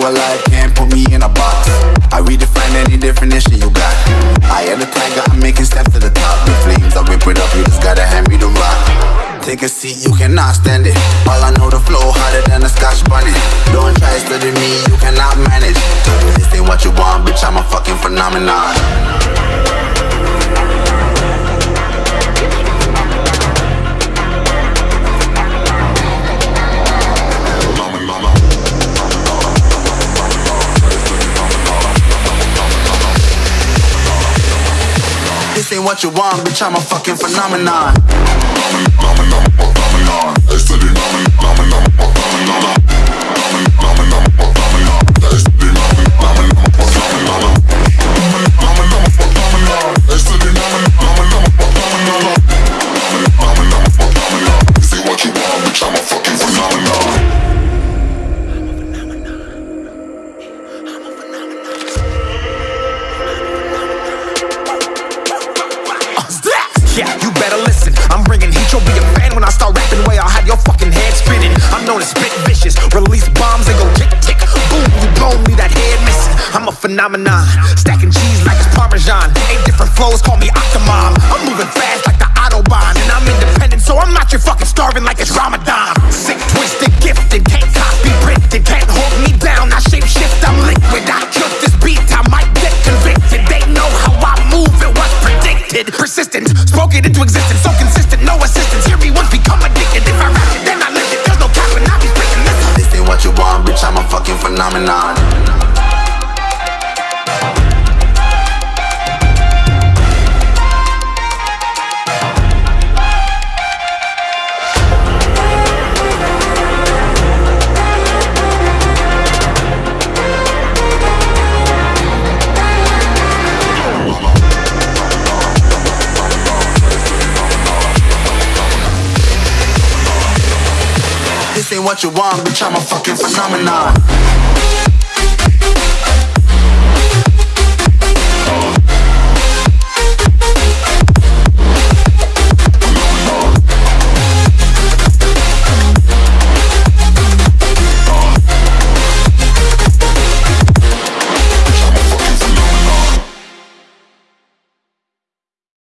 alive, can't put me in a box. I redefine any definition you got. I am the tiger, I'm making steps to the top. The flames, I whip it up, you just gotta hand me the rock. Take a seat, you cannot stand it. All I know, the flow harder than a scotch bunny. Don't try study me, you cannot manage. This ain't what you want, bitch, I'm a fucking phenomenon. This ain't what you want, bitch, I'm a fucking phenomenon. Yeah, bombs and go tick tick. Boom, you blow me that head missing. I'm a phenomenon. Stacking cheese like it's Parmesan. Eight different flows, call me Octomom. I'm moving fast like the Autobahn. And I'm independent, so I'm not your fucking starving like it's Ramadan. Sick, twisted, gifted. Can't copy, printed. Can't hold me down. I shape shift, I'm liquid. I killed this beat. I might get convicted. They know how I move. It was predicted. Persistent, spoke it into existence. So consistent, no assistance. Phenomenon. This ain't what you want, bitch, I'm a fucking phenomenon.